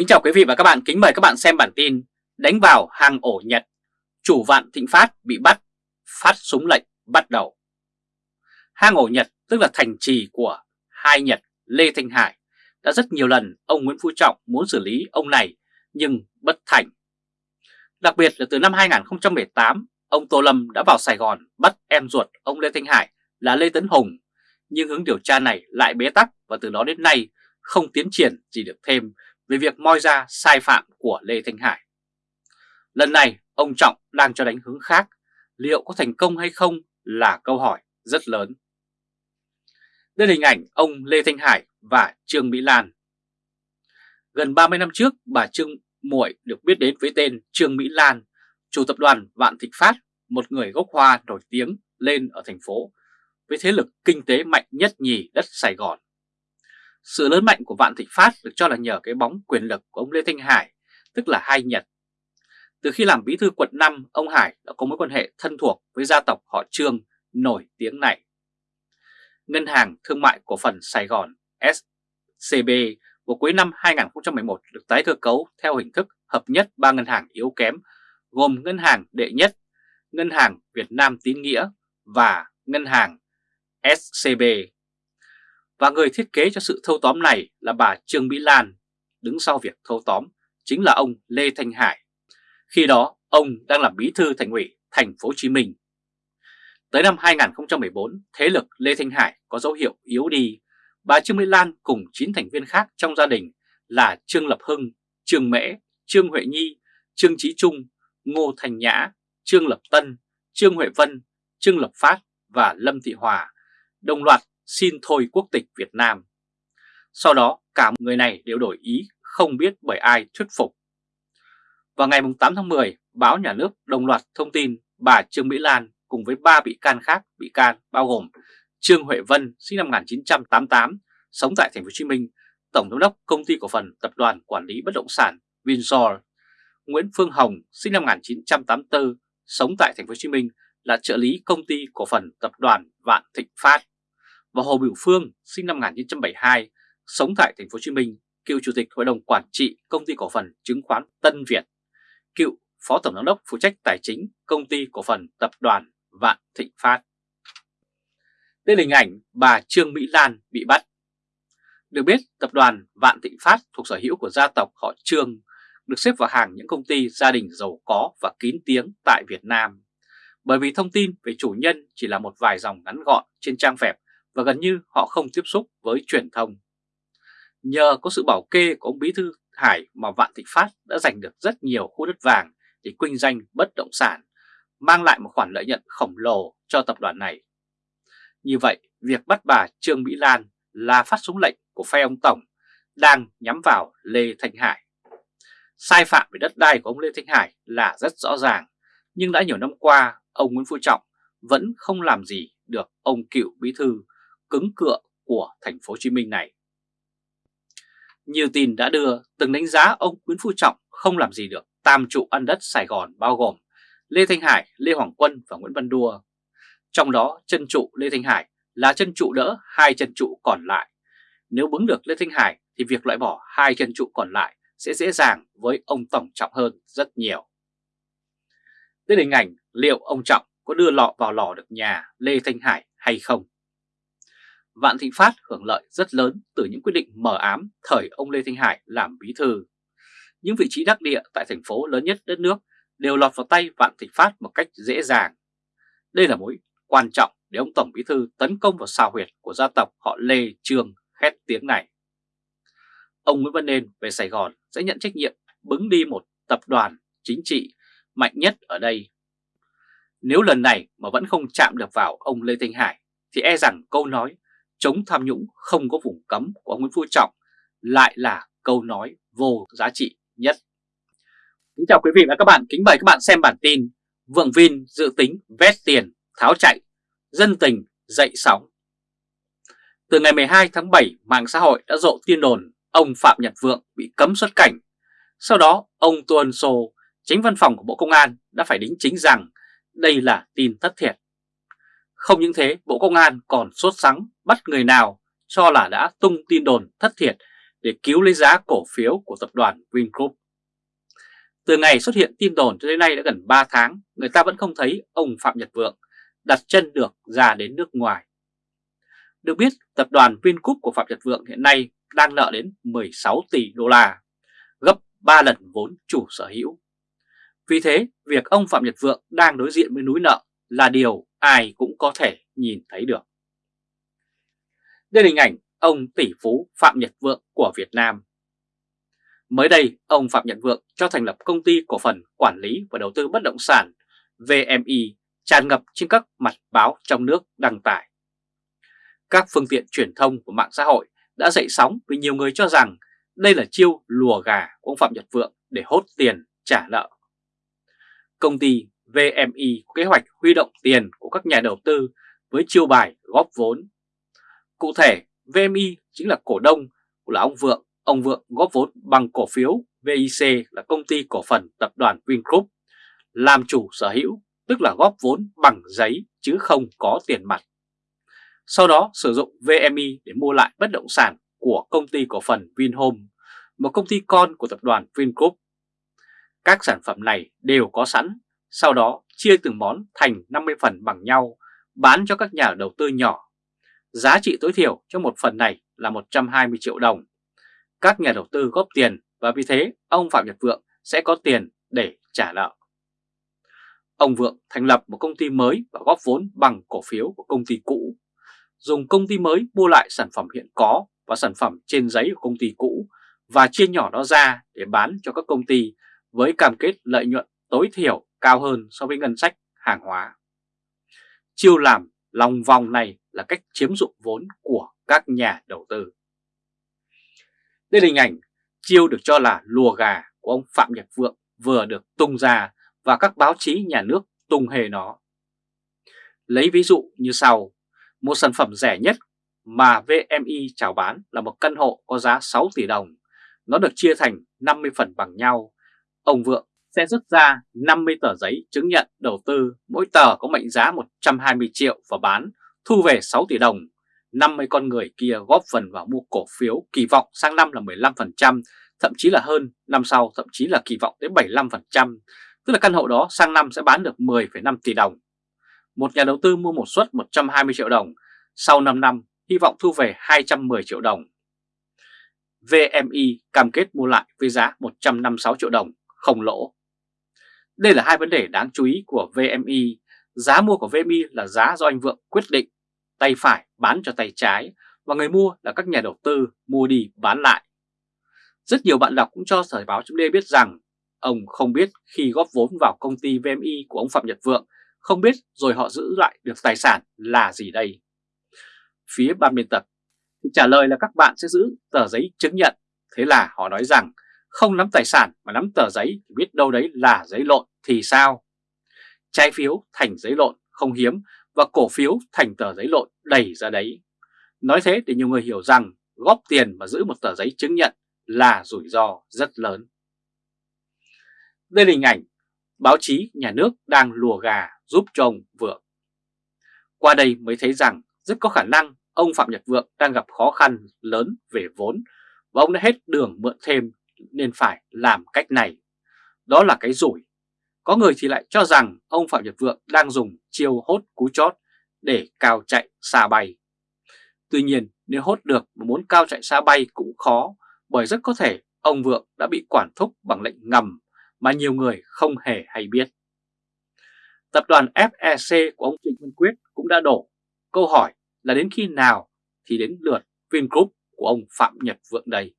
Kính chào quý vị và các bạn, kính mời các bạn xem bản tin Đánh vào hàng ổ Nhật, chủ vạn thịnh phát bị bắt, phát súng lệnh bắt đầu. Hang ổ Nhật tức là thành trì của hai Nhật Lê Thanh Hải Đã rất nhiều lần ông Nguyễn Phú Trọng muốn xử lý ông này nhưng bất thành. Đặc biệt là từ năm 2018, ông Tô Lâm đã vào Sài Gòn bắt em ruột ông Lê Thanh Hải là Lê Tấn Hùng Nhưng hướng điều tra này lại bế tắc và từ đó đến nay không tiến triển gì được thêm về việc moi ra sai phạm của Lê Thanh Hải. Lần này ông Trọng đang cho đánh hướng khác, liệu có thành công hay không là câu hỏi rất lớn. Đây là hình ảnh ông Lê Thanh Hải và Trương Mỹ Lan. Gần 30 năm trước, bà Trương Muội được biết đến với tên Trương Mỹ Lan, chủ tập đoàn Vạn Thịnh Phát, một người gốc Hoa nổi tiếng lên ở thành phố với thế lực kinh tế mạnh nhất nhì đất Sài Gòn. Sự lớn mạnh của Vạn Thịnh Phát được cho là nhờ cái bóng quyền lực của ông Lê Thanh Hải, tức là hai Nhật. Từ khi làm bí thư quận 5, ông Hải đã có mối quan hệ thân thuộc với gia tộc họ Trương nổi tiếng này. Ngân hàng Thương mại Cổ phần Sài Gòn SCB vào cuối năm 2011 được tái cơ cấu theo hình thức hợp nhất ba ngân hàng yếu kém gồm Ngân hàng Đệ Nhất, Ngân hàng Việt Nam Tín Nghĩa và Ngân hàng SCB và người thiết kế cho sự thâu tóm này là bà Trương Mỹ Lan, đứng sau việc thâu tóm chính là ông Lê Thanh Hải. Khi đó, ông đang làm bí thư thành ủy thành phố Hồ Chí Minh. Tới năm 2014, thế lực Lê Thanh Hải có dấu hiệu yếu đi. Bà Trương Mỹ Lan cùng 9 thành viên khác trong gia đình là Trương Lập Hưng, Trương Mễ, Trương Huệ Nhi, Trương Trí Trung, Ngô Thành Nhã, Trương Lập Tân, Trương Huệ Vân, Trương Lập Phát và Lâm Thị Hòa đồng loạt xin thôi quốc tịch Việt Nam. Sau đó cả người này đều đổi ý không biết bởi ai thuyết phục. Vào ngày 8 tháng 10, báo nhà nước đồng loạt thông tin bà Trương Mỹ Lan cùng với ba bị can khác bị can bao gồm Trương Huệ Vân sinh năm 1988 sống tại thành phố Hồ Chí Minh, tổng giám đốc công ty cổ phần tập đoàn quản lý bất động sản Windsor, Nguyễn Phương Hồng sinh năm 1984 sống tại thành phố Hồ Chí Minh là trợ lý công ty cổ phần tập đoàn Vạn Thịnh Phát và Hồ Biểu Phương sinh năm 1972, sống tại thành phố Hồ Chí Minh, cựu chủ tịch hội đồng quản trị công ty cổ phần chứng khoán Tân Việt, cựu phó tổng giám đốc phụ trách tài chính công ty cổ phần tập đoàn Vạn Thịnh Phát. Đây là hình ảnh bà Trương Mỹ Lan bị bắt. Được biết, tập đoàn Vạn Thịnh Phát thuộc sở hữu của gia tộc họ Trương, được xếp vào hàng những công ty gia đình giàu có và kín tiếng tại Việt Nam. Bởi vì thông tin về chủ nhân chỉ là một vài dòng ngắn gọn trên trang web và gần như họ không tiếp xúc với truyền thông. Nhờ có sự bảo kê của ông Bí Thư Hải mà Vạn Thịnh Phát đã giành được rất nhiều khu đất vàng để kinh doanh bất động sản, mang lại một khoản lợi nhuận khổng lồ cho tập đoàn này. Như vậy, việc bắt bà Trương Mỹ Lan là phát súng lệnh của phe ông Tổng đang nhắm vào Lê Thanh Hải. Sai phạm về đất đai của ông Lê Thanh Hải là rất rõ ràng, nhưng đã nhiều năm qua, ông Nguyễn Phú Trọng vẫn không làm gì được ông cựu bí thư cứng cựa của thành phố Hồ Chí Minh này. Nhiều tin đã đưa từng đánh giá ông Nguyễn Phú Trọng không làm gì được tam trụ ăn đất Sài Gòn bao gồm Lê Thanh Hải, Lê Hoàng Quân và Nguyễn Văn Đua. Trong đó chân trụ Lê Thanh Hải là chân trụ đỡ hai chân trụ còn lại. Nếu bứng được Lê Thanh Hải thì việc loại bỏ hai chân trụ còn lại sẽ dễ dàng với ông Tổng Trọng hơn rất nhiều. Đây là hình ảnh liệu ông Trọng có đưa lọ vào lò được nhà Lê Thanh Hải hay không? Vạn Thịnh Phát hưởng lợi rất lớn từ những quyết định mờ ám thời ông Lê Thanh Hải làm bí thư. Những vị trí đắc địa tại thành phố lớn nhất đất nước đều lọt vào tay Vạn Thịnh Phát một cách dễ dàng. Đây là mối quan trọng để ông Tổng Bí Thư tấn công vào xào huyệt của gia tộc họ Lê Trương khét tiếng này. Ông Nguyễn Văn Nên về Sài Gòn sẽ nhận trách nhiệm bứng đi một tập đoàn chính trị mạnh nhất ở đây. Nếu lần này mà vẫn không chạm được vào ông Lê Thanh Hải thì e rằng câu nói chống tham nhũng không có vùng cấm của Nguyễn Phú Trọng lại là câu nói vô giá trị nhất. Kính chào quý vị và các bạn, kính mời các bạn xem bản tin Vượng Vin dự tính vét tiền, tháo chạy, dân tình dậy sóng. Từ ngày 12 tháng 7, mạng xã hội đã rộ tin đồn ông Phạm Nhật Vượng bị cấm xuất cảnh. Sau đó, ông Tuân Sô, chính văn phòng của Bộ Công an đã phải đính chính rằng đây là tin thất thiệt. Không những thế, Bộ Công an còn sốt sắng bắt người nào cho là đã tung tin đồn thất thiệt để cứu lấy giá cổ phiếu của tập đoàn Vingroup. Từ ngày xuất hiện tin đồn cho đến nay đã gần 3 tháng, người ta vẫn không thấy ông Phạm Nhật Vượng đặt chân được ra đến nước ngoài. Được biết, tập đoàn Vingroup của Phạm Nhật Vượng hiện nay đang nợ đến 16 tỷ đô la, gấp 3 lần vốn chủ sở hữu. Vì thế, việc ông Phạm Nhật Vượng đang đối diện với núi nợ là điều ai cũng có thể nhìn thấy được. Đây là hình ảnh ông tỷ phú Phạm Nhật Vượng của Việt Nam. Mới đây, ông Phạm Nhật Vượng cho thành lập công ty cổ phần quản lý và đầu tư bất động sản VMI tràn ngập trên các mặt báo trong nước đăng tải. Các phương tiện truyền thông của mạng xã hội đã dậy sóng vì nhiều người cho rằng đây là chiêu lùa gà của ông Phạm Nhật Vượng để hốt tiền trả nợ. Công ty VMI có kế hoạch huy động tiền của các nhà đầu tư với chiêu bài góp vốn. Cụ thể, VMI chính là cổ đông của là ông Vượng. Ông Vượng góp vốn bằng cổ phiếu VIC là công ty cổ phần tập đoàn Vingroup, làm chủ sở hữu, tức là góp vốn bằng giấy chứ không có tiền mặt. Sau đó sử dụng VMI để mua lại bất động sản của công ty cổ phần Vinhome, một công ty con của tập đoàn Vingroup. Các sản phẩm này đều có sẵn, sau đó chia từng món thành 50 phần bằng nhau, bán cho các nhà đầu tư nhỏ. Giá trị tối thiểu cho một phần này là 120 triệu đồng. Các nhà đầu tư góp tiền và vì thế ông Phạm Nhật Vượng sẽ có tiền để trả nợ. Ông Vượng thành lập một công ty mới và góp vốn bằng cổ phiếu của công ty cũ dùng công ty mới mua lại sản phẩm hiện có và sản phẩm trên giấy của công ty cũ và chia nhỏ nó ra để bán cho các công ty với cam kết lợi nhuận tối thiểu cao hơn so với ngân sách hàng hóa. Chiêu làm lòng vòng này là cách chiếm dụng vốn của các nhà đầu tư. Đây là hình ảnh chiêu được cho là lùa gà của ông Phạm Nhật Vượng vừa được tung ra và các báo chí nhà nước tung hề nó. Lấy ví dụ như sau, một sản phẩm rẻ nhất mà VMI chào bán là một căn hộ có giá 6 tỷ đồng. Nó được chia thành 50 phần bằng nhau. Ông Vượng sẽ rút ra 50 tờ giấy chứng nhận đầu tư, mỗi tờ có mệnh giá 120 triệu và bán, thu về 6 tỷ đồng. 50 con người kia góp phần vào mua cổ phiếu kỳ vọng sang năm là 15%, thậm chí là hơn, năm sau thậm chí là kỳ vọng tới 75%, tức là căn hộ đó sang năm sẽ bán được 10,5 tỷ đồng một nhà đầu tư mua một suất 120 triệu đồng, sau 5 năm hy vọng thu về 210 triệu đồng. VMI cam kết mua lại với giá 156 triệu đồng, không lỗ. Đây là hai vấn đề đáng chú ý của VMI. Giá mua của VMI là giá do anh Vượng quyết định, tay phải bán cho tay trái, và người mua là các nhà đầu tư mua đi bán lại. Rất nhiều bạn đọc cũng cho Thời báo chấm biết rằng ông không biết khi góp vốn vào công ty VMI của ông Phạm Nhật Vượng không biết rồi họ giữ lại được tài sản là gì đây? Phía ban biên tập thì trả lời là các bạn sẽ giữ tờ giấy chứng nhận. Thế là họ nói rằng không nắm tài sản mà nắm tờ giấy thì biết đâu đấy là giấy lộn thì sao? Trái phiếu thành giấy lộn không hiếm và cổ phiếu thành tờ giấy lộn đầy ra đấy. Nói thế để nhiều người hiểu rằng góp tiền mà giữ một tờ giấy chứng nhận là rủi ro rất lớn. Đây là hình ảnh báo chí nhà nước đang lùa gà giúp cho ông Vượng. Qua đây mới thấy rằng rất có khả năng ông Phạm Nhật Vượng đang gặp khó khăn lớn về vốn và ông đã hết đường mượn thêm nên phải làm cách này. Đó là cái rủi. Có người thì lại cho rằng ông Phạm Nhật Vượng đang dùng chiêu hốt cú chót để cao chạy xa bay. Tuy nhiên, nếu hốt được mà muốn cao chạy xa bay cũng khó, bởi rất có thể ông Vượng đã bị quản thúc bằng lệnh ngầm mà nhiều người không hề hay biết. Tập đoàn FEC của ông Trịnh Văn Quyết cũng đã đổ. Câu hỏi là đến khi nào thì đến lượt Vingroup của ông Phạm Nhật Vượng đây?